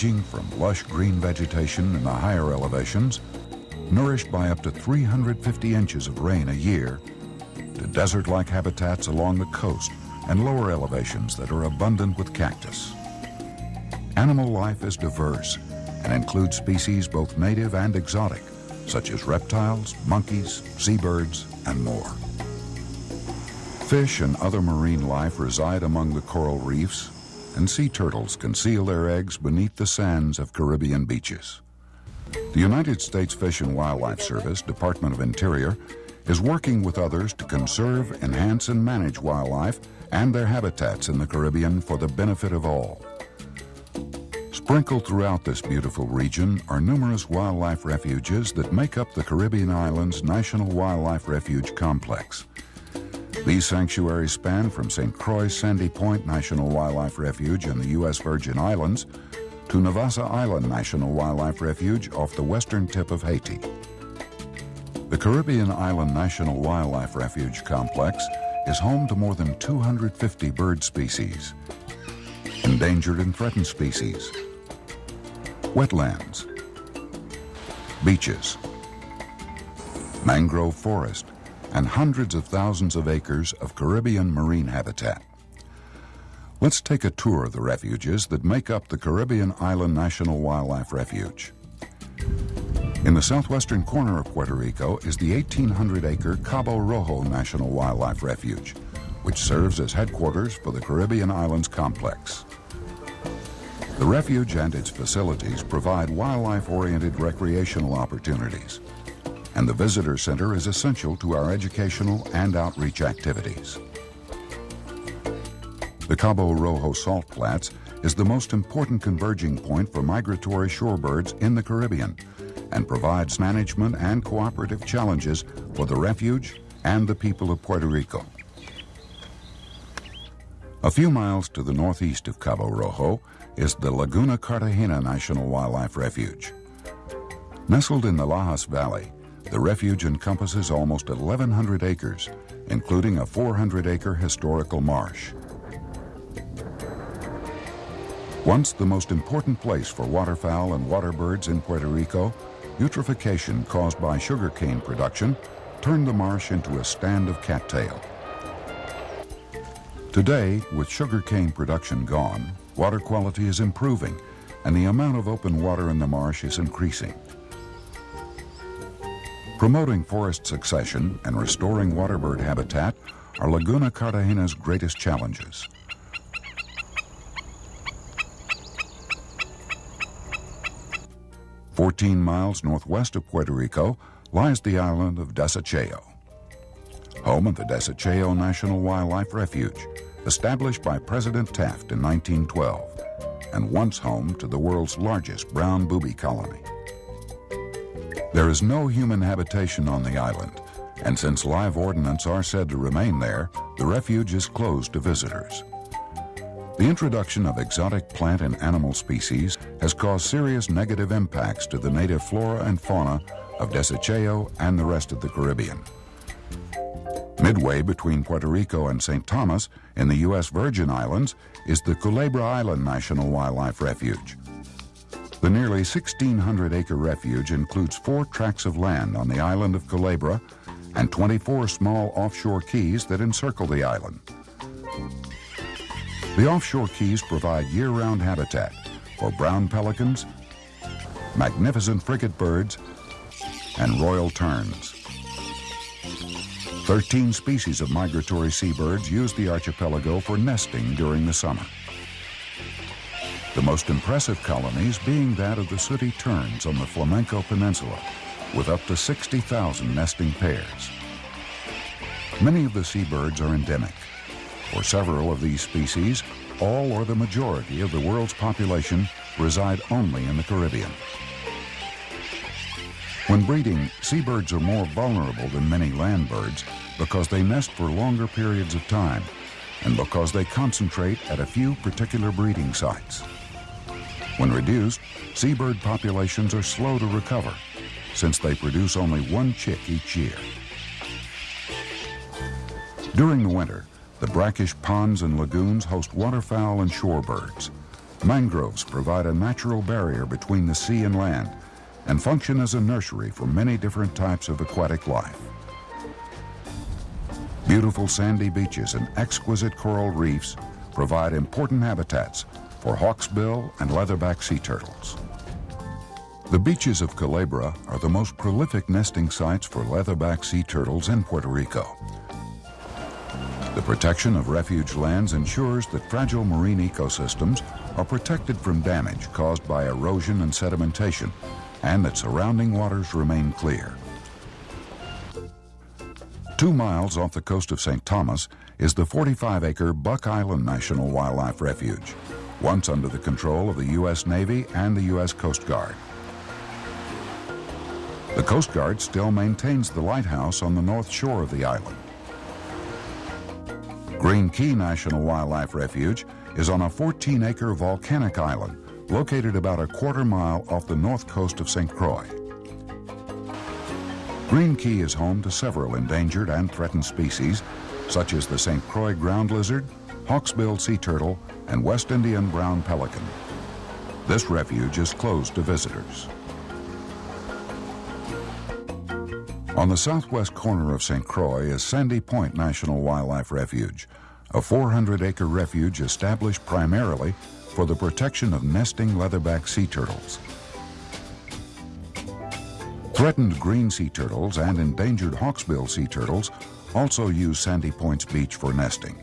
ranging from lush green vegetation in the higher elevations, nourished by up to 350 inches of rain a year, to desert-like habitats along the coast and lower elevations that are abundant with cactus. Animal life is diverse and includes species both native and exotic, such as reptiles, monkeys, seabirds, and more. Fish and other marine life reside among the coral reefs, and sea turtles conceal their eggs beneath the sands of Caribbean beaches. The United States Fish and Wildlife Service, Department of Interior, is working with others to conserve, enhance, and manage wildlife and their habitats in the Caribbean for the benefit of all. Sprinkled throughout this beautiful region are numerous wildlife refuges that make up the Caribbean Islands National Wildlife Refuge Complex. These sanctuaries span from St. Croix Sandy Point National Wildlife Refuge in the U.S. Virgin Islands to Navassa Island National Wildlife Refuge off the western tip of Haiti. The Caribbean Island National Wildlife Refuge Complex is home to more than 250 bird species, endangered and threatened species, wetlands, beaches, mangrove forest, and hundreds of thousands of acres of Caribbean marine habitat. Let's take a tour of the refuges that make up the Caribbean Island National Wildlife Refuge. In the southwestern corner of Puerto Rico is the 1,800-acre Cabo Rojo National Wildlife Refuge, which serves as headquarters for the Caribbean Islands Complex. The refuge and its facilities provide wildlife-oriented recreational opportunities, and the visitor center is essential to our educational and outreach activities. The Cabo Rojo Salt Flats is the most important converging point for migratory shorebirds in the Caribbean and provides management and cooperative challenges for the refuge and the people of Puerto Rico. A few miles to the northeast of Cabo Rojo is the Laguna Cartagena National Wildlife Refuge. Nestled in the Lajas Valley, the refuge encompasses almost 1,100 acres, including a 400-acre historical marsh. Once the most important place for waterfowl and water birds in Puerto Rico, eutrophication caused by sugarcane production turned the marsh into a stand of cattail. Today, with sugarcane production gone, water quality is improving and the amount of open water in the marsh is increasing. Promoting forest succession and restoring waterbird habitat are Laguna Cartagena's greatest challenges. Fourteen miles northwest of Puerto Rico lies the island of Desecheo, home of the Desecheo National Wildlife Refuge, established by President Taft in 1912, and once home to the world's largest brown booby colony. There is no human habitation on the island, and since live ordnance are said to remain there, the refuge is closed to visitors. The introduction of exotic plant and animal species has caused serious negative impacts to the native flora and fauna of Desecheo and the rest of the Caribbean. Midway between Puerto Rico and St. Thomas in the U.S. Virgin Islands is the Culebra Island National Wildlife Refuge. The nearly 1,600-acre refuge includes four tracts of land on the island of Culebra and 24 small offshore keys that encircle the island. The offshore keys provide year-round habitat for brown pelicans, magnificent frigate birds, and royal terns. Thirteen species of migratory seabirds use the archipelago for nesting during the summer. The most impressive colonies being that of the sooty terns on the Flamenco Peninsula, with up to 60,000 nesting pairs. Many of the seabirds are endemic. For several of these species, all or the majority of the world's population reside only in the Caribbean. When breeding, seabirds are more vulnerable than many land birds because they nest for longer periods of time and because they concentrate at a few particular breeding sites. When reduced, seabird populations are slow to recover since they produce only one chick each year. During the winter, the brackish ponds and lagoons host waterfowl and shorebirds, Mangroves provide a natural barrier between the sea and land and function as a nursery for many different types of aquatic life. Beautiful sandy beaches and exquisite coral reefs provide important habitats for hawksbill and leatherback sea turtles. The beaches of Culebra are the most prolific nesting sites for leatherback sea turtles in Puerto Rico. The protection of refuge lands ensures that fragile marine ecosystems are protected from damage caused by erosion and sedimentation, and that surrounding waters remain clear. Two miles off the coast of St. Thomas is the 45-acre Buck Island National Wildlife Refuge, once under the control of the U.S. Navy and the U.S. Coast Guard. The Coast Guard still maintains the lighthouse on the north shore of the island. Green Cay National Wildlife Refuge is on a 14-acre volcanic island located about a quarter mile off the north coast of St. Croix. Green Cay is home to several endangered and threatened species, such as the St. Croix ground lizard, hawksbill sea turtle, and West Indian brown pelican. This refuge is closed to visitors. On the southwest corner of St. Croix is Sandy Point National Wildlife Refuge, a 400-acre refuge established primarily for the protection of nesting leatherback sea turtles. Threatened green sea turtles and endangered hawksbill sea turtles also use Sandy Point's beach for nesting.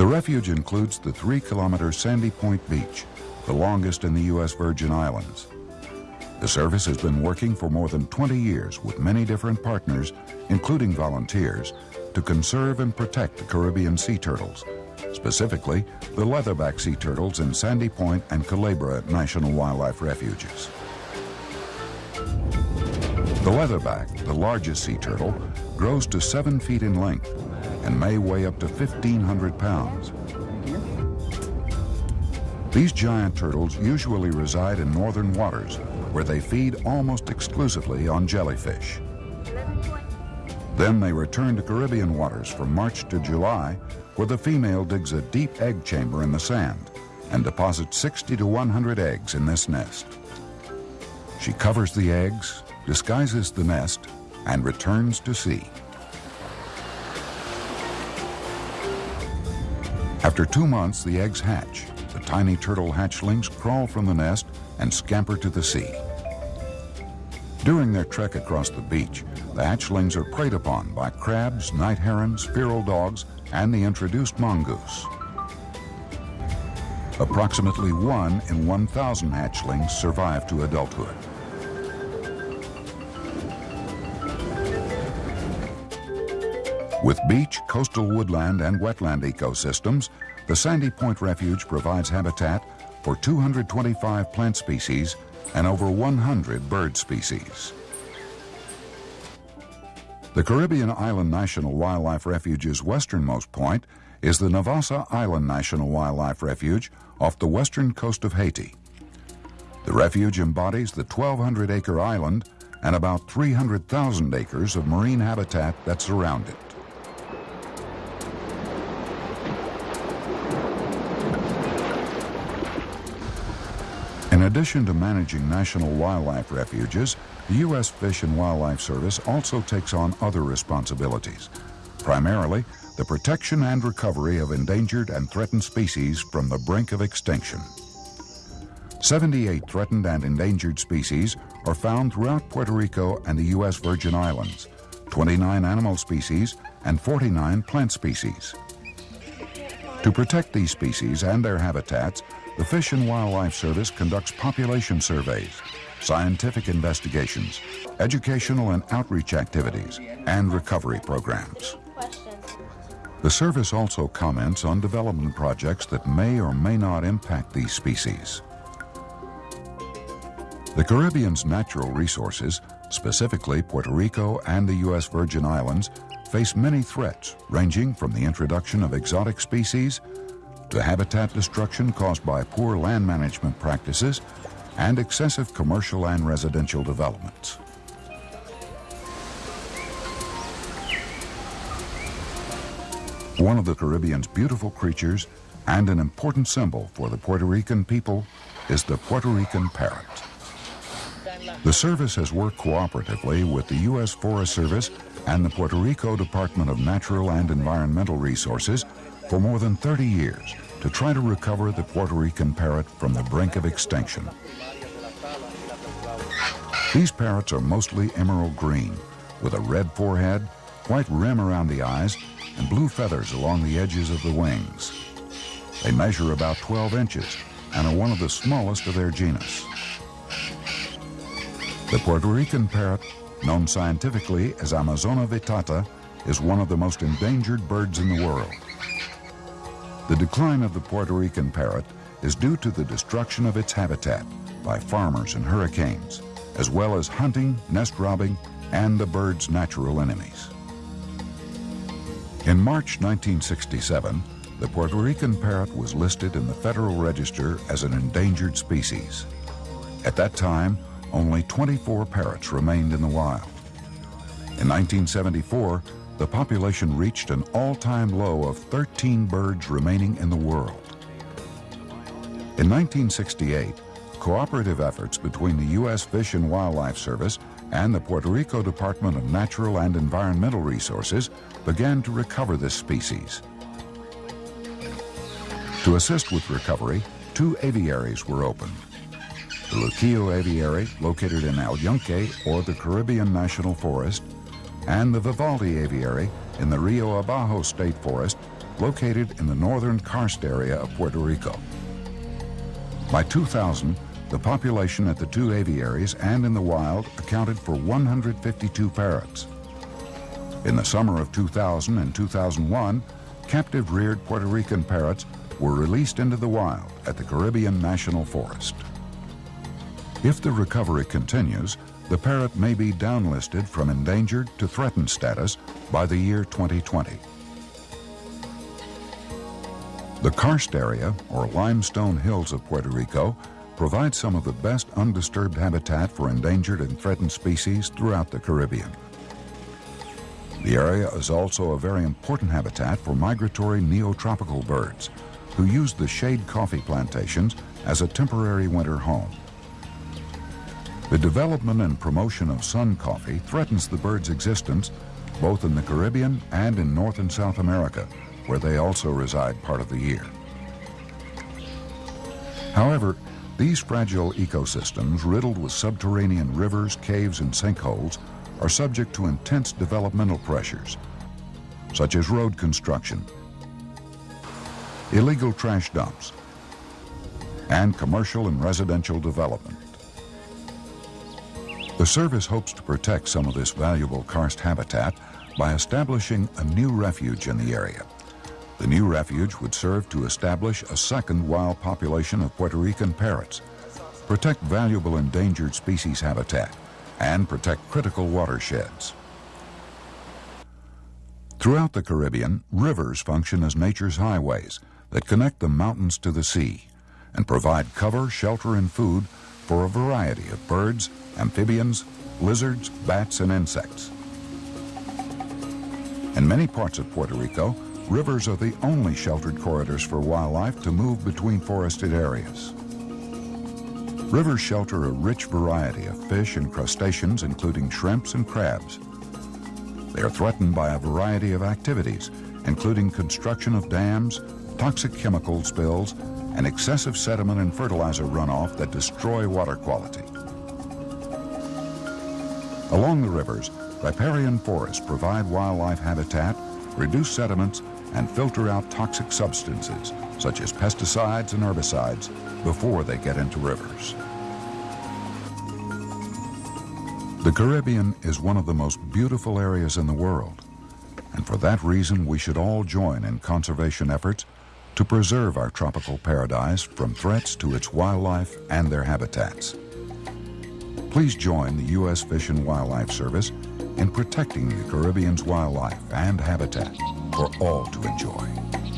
The refuge includes the three-kilometer Sandy Point Beach, the longest in the U.S. Virgin Islands. The service has been working for more than 20 years with many different partners, including volunteers, to conserve and protect the Caribbean sea turtles, specifically the leatherback sea turtles in Sandy Point and Culebra National Wildlife Refuges. The leatherback, the largest sea turtle, grows to seven feet in length and may weigh up to 1,500 pounds. These giant turtles usually reside in northern waters where they feed almost exclusively on jellyfish. Then they return to Caribbean waters from March to July, where the female digs a deep egg chamber in the sand and deposits 60 to 100 eggs in this nest. She covers the eggs, disguises the nest, and returns to sea. After two months, the eggs hatch. The tiny turtle hatchlings crawl from the nest and scamper to the sea. During their trek across the beach, the hatchlings are preyed upon by crabs, night herons, feral dogs, and the introduced mongoose. Approximately one in 1,000 hatchlings survive to adulthood. With beach, coastal woodland, and wetland ecosystems, the Sandy Point Refuge provides habitat for 225 plant species and over 100 bird species. The Caribbean Island National Wildlife Refuge's westernmost point is the Navassa Island National Wildlife Refuge off the western coast of Haiti. The refuge embodies the 1,200-acre island and about 300,000 acres of marine habitat that surround it. Addition to managing national wildlife refuges, the U.S. Fish and Wildlife Service also takes on other responsibilities, primarily the protection and recovery of endangered and threatened species from the brink of extinction. 78 threatened and endangered species are found throughout Puerto Rico and the U.S. Virgin Islands, 29 animal species and 49 plant species. To protect these species and their habitats, the Fish and Wildlife Service conducts population surveys, scientific investigations, educational and outreach activities, and recovery programs. The service also comments on development projects that may or may not impact these species. The Caribbean's natural resources, specifically Puerto Rico and the U.S. Virgin Islands, face many threats ranging from the introduction of exotic species to habitat destruction caused by poor land management practices and excessive commercial and residential developments. One of the Caribbean's beautiful creatures and an important symbol for the Puerto Rican people is the Puerto Rican parrot. The service has worked cooperatively with the U.S. Forest Service and the Puerto Rico Department of Natural and Environmental Resources for more than 30 years to try to recover the Puerto Rican parrot from the brink of extinction. These parrots are mostly emerald green, with a red forehead, white rim around the eyes, and blue feathers along the edges of the wings. They measure about 12 inches and are one of the smallest of their genus. The Puerto Rican parrot, known scientifically as Amazona vittata, is one of the most endangered birds in the world. The decline of the Puerto Rican parrot is due to the destruction of its habitat by farmers and hurricanes, as well as hunting, nest robbing, and the bird's natural enemies. In March 1967, the Puerto Rican parrot was listed in the Federal Register as an endangered species. At that time, only 24 parrots remained in the wild. In 1974, the population reached an all-time low of 13 birds remaining in the world. In 1968, cooperative efforts between the U.S. Fish and Wildlife Service and the Puerto Rico Department of Natural and Environmental Resources began to recover this species. To assist with recovery, two aviaries were opened. The Luquillo Aviary, located in El Yunque or the Caribbean National Forest, and the Vivaldi Aviary in the Rio Abajo State Forest, located in the northern karst area of Puerto Rico. By 2000, the population at the two aviaries and in the wild accounted for 152 parrots. In the summer of 2000 and 2001, captive reared Puerto Rican parrots were released into the wild at the Caribbean National Forest. If the recovery continues, the parrot may be downlisted from endangered to threatened status by the year 2020. The karst area, or limestone hills of Puerto Rico, provide some of the best undisturbed habitat for endangered and threatened species throughout the Caribbean. The area is also a very important habitat for migratory neotropical birds, who use the shade coffee plantations as a temporary winter home. The development and promotion of sun coffee threatens the bird's existence both in the Caribbean and in North and South America, where they also reside part of the year. However, these fragile ecosystems, riddled with subterranean rivers, caves, and sinkholes, are subject to intense developmental pressures, such as road construction, illegal trash dumps, and commercial and residential development. The service hopes to protect some of this valuable karst habitat by establishing a new refuge in the area. The new refuge would serve to establish a second wild population of Puerto Rican parrots, protect valuable endangered species habitat, and protect critical watersheds. Throughout the Caribbean, rivers function as nature's highways that connect the mountains to the sea and provide cover, shelter, and food for a variety of birds, amphibians, lizards, bats, and insects. In many parts of Puerto Rico, rivers are the only sheltered corridors for wildlife to move between forested areas. Rivers shelter a rich variety of fish and crustaceans, including shrimps and crabs. They are threatened by a variety of activities, including construction of dams, toxic chemical spills, and excessive sediment and fertilizer runoff that destroy water quality. Along the rivers, riparian forests provide wildlife habitat, reduce sediments, and filter out toxic substances, such as pesticides and herbicides, before they get into rivers. The Caribbean is one of the most beautiful areas in the world, and for that reason we should all join in conservation efforts to preserve our tropical paradise from threats to its wildlife and their habitats. Please join the U.S. Fish and Wildlife Service in protecting the Caribbean's wildlife and habitat for all to enjoy.